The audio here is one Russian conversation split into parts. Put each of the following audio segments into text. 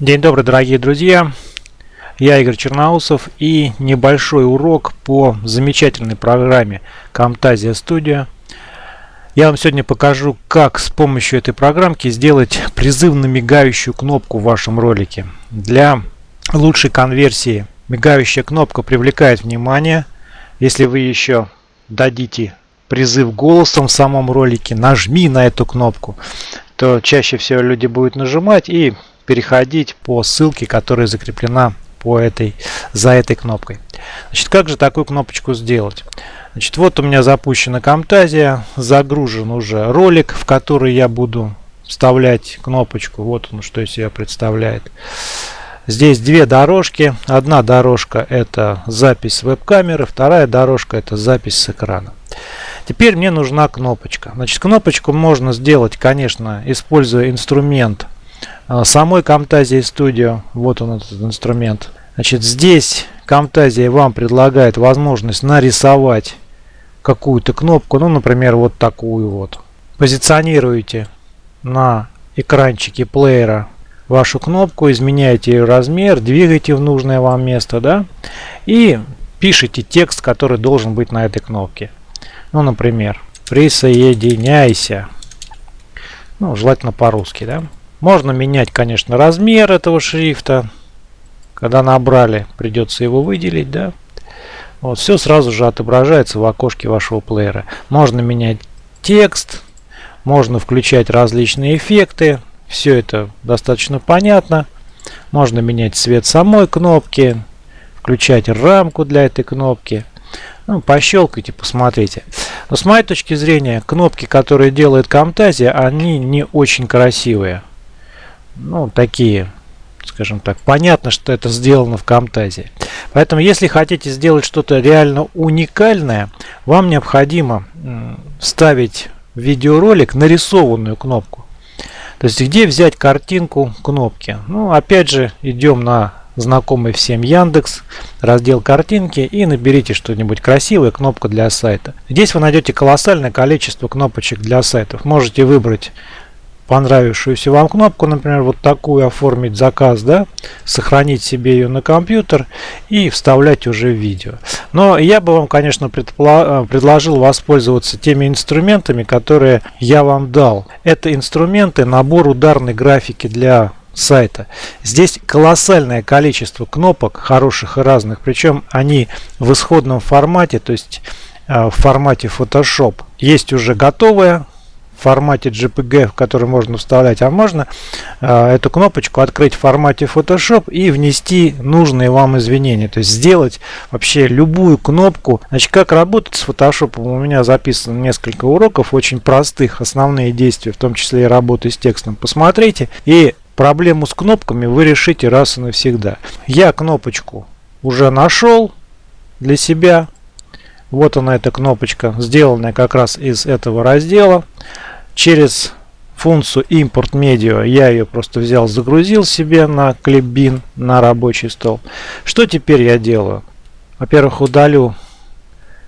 День добрый, дорогие друзья! Я Игорь Черноусов и небольшой урок по замечательной программе Camtasia Studio. Я вам сегодня покажу, как с помощью этой программки сделать призывно мигающую кнопку в вашем ролике. Для лучшей конверсии мигающая кнопка привлекает внимание. Если вы еще дадите призыв голосом в самом ролике, нажми на эту кнопку, то чаще всего люди будут нажимать и переходить по ссылке, которая закреплена по этой, за этой кнопкой. Значит, как же такую кнопочку сделать? Значит, вот у меня запущена Camtasia, загружен уже ролик, в который я буду вставлять кнопочку. Вот он, что из себя представляет. Здесь две дорожки. Одна дорожка это запись веб-камеры, вторая дорожка это запись с экрана. Теперь мне нужна кнопочка. Значит, кнопочку можно сделать, конечно, используя инструмент самой Camtasia Studio. Вот он этот инструмент. Значит, здесь Camtasia вам предлагает возможность нарисовать какую-то кнопку. Ну, например, вот такую вот. Позиционируете на экранчике плеера вашу кнопку, изменяете ее размер, двигаете в нужное вам место, да, и пишите текст, который должен быть на этой кнопке. Ну, например, присоединяйся. Ну, желательно по-русски, да. Можно менять, конечно, размер этого шрифта. Когда набрали, придется его выделить, да. Вот, все сразу же отображается в окошке вашего плеера. Можно менять текст, можно включать различные эффекты. Все это достаточно понятно. Можно менять цвет самой кнопки, включать рамку для этой кнопки. Ну, пощелкайте, посмотрите. Но с моей точки зрения, кнопки, которые делает Camtasia, они не очень красивые ну, такие, скажем так, понятно, что это сделано в Camtasia. Поэтому, если хотите сделать что-то реально уникальное, вам необходимо ставить в видеоролик нарисованную кнопку. То есть, где взять картинку кнопки? Ну, опять же, идем на знакомый всем Яндекс, раздел картинки и наберите что-нибудь красивое, кнопка для сайта. Здесь вы найдете колоссальное количество кнопочек для сайтов. Можете выбрать понравившуюся вам кнопку, например, вот такую оформить заказ, да, сохранить себе ее на компьютер и вставлять уже в видео. Но я бы вам, конечно, э, предложил воспользоваться теми инструментами, которые я вам дал. Это инструменты, набор ударной графики для сайта. Здесь колоссальное количество кнопок, хороших и разных, причем они в исходном формате, то есть э, в формате Photoshop. Есть уже готовая формате JPG, в который можно вставлять, а можно э, эту кнопочку открыть в формате Photoshop и внести нужные вам извинения. То есть сделать вообще любую кнопку. Значит, как работать с Photoshop? У меня записано несколько уроков, очень простых, основные действия, в том числе и работы с текстом. Посмотрите и проблему с кнопками вы решите раз и навсегда. Я кнопочку уже нашел для себя. Вот она эта кнопочка, сделанная как раз из этого раздела через функцию import media я ее просто взял загрузил себе на clipbin на рабочий стол. Что теперь я делаю? Во-первых удалю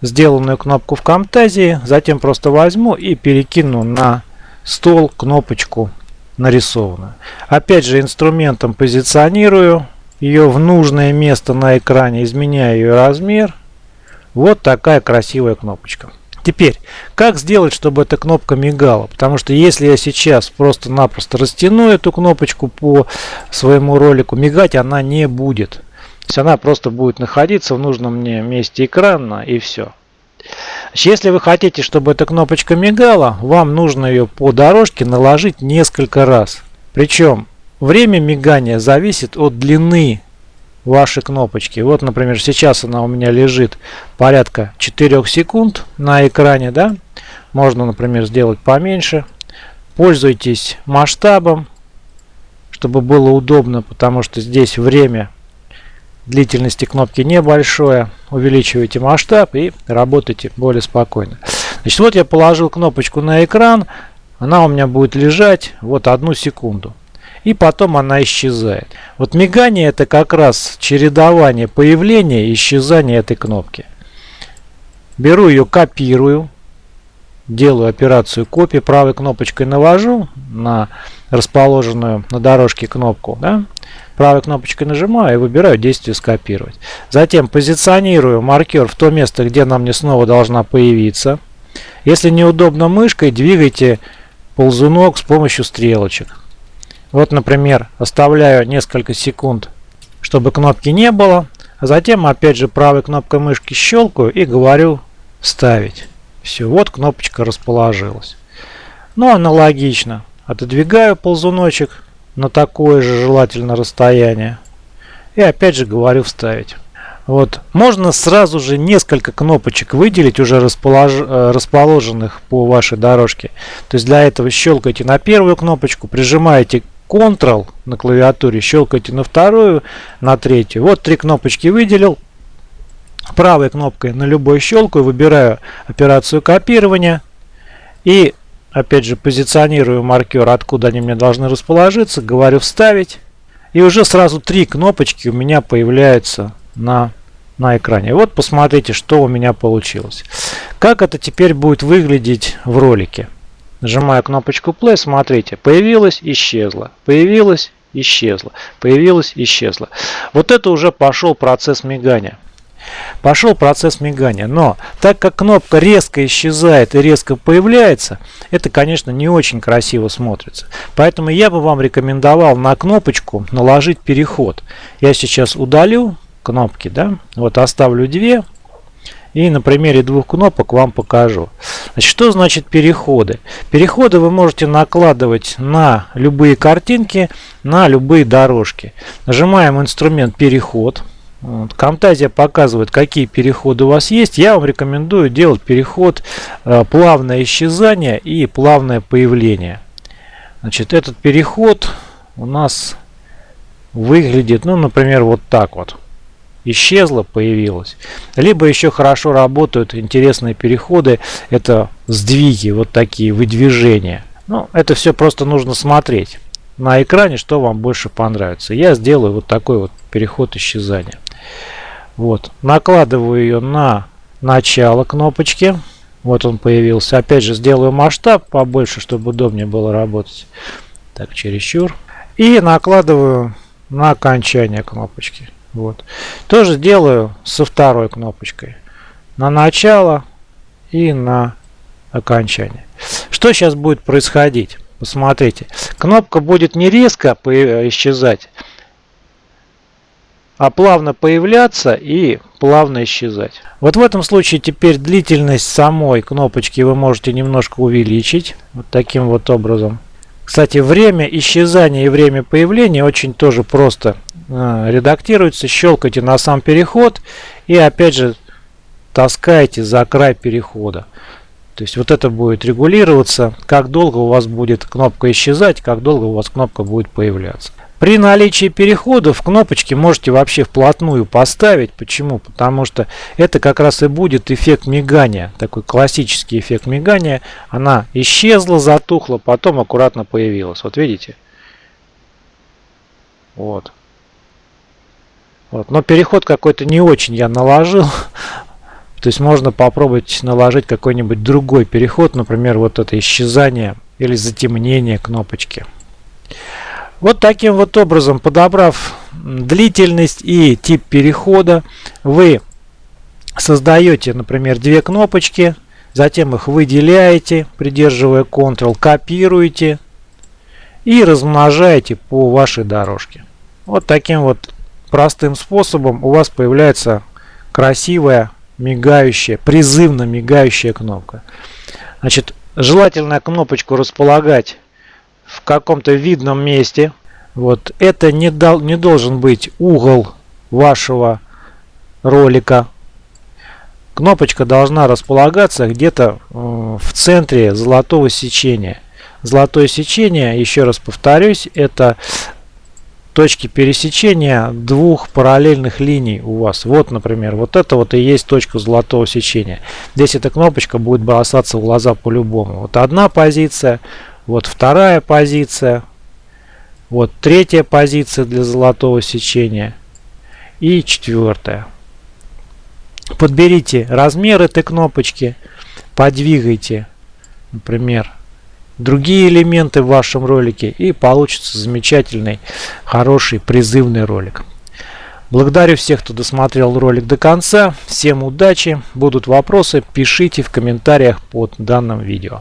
сделанную кнопку в Camtasia затем просто возьму и перекину на стол кнопочку нарисованную. Опять же инструментом позиционирую ее в нужное место на экране изменяю ее размер. Вот такая красивая кнопочка Теперь, как сделать, чтобы эта кнопка мигала? Потому что если я сейчас просто-напросто растяну эту кнопочку по своему ролику, мигать она не будет. То есть она просто будет находиться в нужном мне месте экрана и все. Если вы хотите, чтобы эта кнопочка мигала, вам нужно ее по дорожке наложить несколько раз. Причем время мигания зависит от длины ваши кнопочки. Вот, например, сейчас она у меня лежит порядка 4 секунд на экране. да. Можно, например, сделать поменьше. Пользуйтесь масштабом, чтобы было удобно, потому что здесь время длительности кнопки небольшое. Увеличивайте масштаб и работайте более спокойно. Значит, вот я положил кнопочку на экран. Она у меня будет лежать вот одну секунду и потом она исчезает. Вот мигание это как раз чередование появления и исчезания этой кнопки. Беру ее, копирую, делаю операцию копии, правой кнопочкой навожу на расположенную на дорожке кнопку. Да? Правой кнопочкой нажимаю и выбираю действие скопировать. Затем позиционирую маркер в то место, где нам не снова должна появиться. Если неудобно мышкой, двигайте ползунок с помощью стрелочек. Вот, например, оставляю несколько секунд, чтобы кнопки не было. А затем опять же правой кнопкой мышки щелкаю и говорю «Вставить». Все, вот кнопочка расположилась. Ну, аналогично. Отодвигаю ползуночек на такое же желательно расстояние. И опять же говорю «Вставить». Вот. Можно сразу же несколько кнопочек выделить, уже располож... Э, расположенных по вашей дорожке. То есть для этого щелкайте на первую кнопочку, прижимаете Ctrl на клавиатуре, щелкайте на вторую, на третью. Вот три кнопочки выделил. Правой кнопкой на любой щелкаю, выбираю операцию копирования. И опять же позиционирую маркер, откуда они мне должны расположиться. Говорю вставить. И уже сразу три кнопочки у меня появляются на, на экране. Вот посмотрите, что у меня получилось. Как это теперь будет выглядеть в ролике. Нажимаю кнопочку play, смотрите, появилось, исчезло, появилось, исчезло, появилось, исчезло. Вот это уже пошел процесс мигания. Пошел процесс мигания. Но так как кнопка резко исчезает и резко появляется, это, конечно, не очень красиво смотрится. Поэтому я бы вам рекомендовал на кнопочку наложить переход. Я сейчас удалю кнопки, да, вот оставлю две, и на примере двух кнопок вам покажу. Значит, что значит переходы? Переходы вы можете накладывать на любые картинки, на любые дорожки. Нажимаем инструмент переход. Вот. Камтазия показывает, какие переходы у вас есть. Я вам рекомендую делать переход э, плавное исчезание и плавное появление. Значит, этот переход у нас выглядит, ну, например, вот так вот исчезла, появилась. Либо еще хорошо работают интересные переходы, это сдвиги, вот такие выдвижения. Ну, это все просто нужно смотреть на экране, что вам больше понравится. Я сделаю вот такой вот переход исчезания. Вот, накладываю ее на начало кнопочки. Вот он появился. Опять же, сделаю масштаб побольше, чтобы удобнее было работать. Так, чересчур. И накладываю на окончание кнопочки. Вот. Тоже делаю со второй кнопочкой. На начало и на окончание. Что сейчас будет происходить? Посмотрите. Кнопка будет не резко исчезать, а плавно появляться и плавно исчезать. Вот в этом случае теперь длительность самой кнопочки вы можете немножко увеличить. Вот таким вот образом. Кстати, время исчезания и время появления очень тоже просто редактируется. Щелкайте на сам переход и опять же таскаете за край перехода. То есть вот это будет регулироваться, как долго у вас будет кнопка исчезать, как долго у вас кнопка будет появляться. При наличии переходов кнопочки можете вообще вплотную поставить. Почему? Потому что это как раз и будет эффект мигания. Такой классический эффект мигания. Она исчезла, затухла, потом аккуратно появилась. Вот видите? Вот. Вот. Но переход какой-то не очень я наложил. То есть можно попробовать наложить какой-нибудь другой переход. Например, вот это исчезание или затемнение кнопочки. Вот таким вот образом, подобрав длительность и тип перехода, вы создаете, например, две кнопочки, затем их выделяете, придерживая Ctrl, копируете и размножаете по вашей дорожке. Вот таким вот простым способом у вас появляется красивая, мигающая, призывно мигающая кнопка. Значит, желательно кнопочку располагать в каком-то видном месте. Вот это не, дал, не должен быть угол вашего ролика. Кнопочка должна располагаться где-то э, в центре золотого сечения. Золотое сечение, еще раз повторюсь, это точки пересечения двух параллельных линий у вас. Вот, например, вот это вот и есть точка золотого сечения. Здесь эта кнопочка будет бросаться в глаза по-любому. Вот одна позиция, вот вторая позиция. Вот третья позиция для золотого сечения. И четвертая. Подберите размер этой кнопочки. Подвигайте, например, другие элементы в вашем ролике и получится замечательный, хороший, призывный ролик. Благодарю всех, кто досмотрел ролик до конца. Всем удачи. Будут вопросы, пишите в комментариях под данным видео.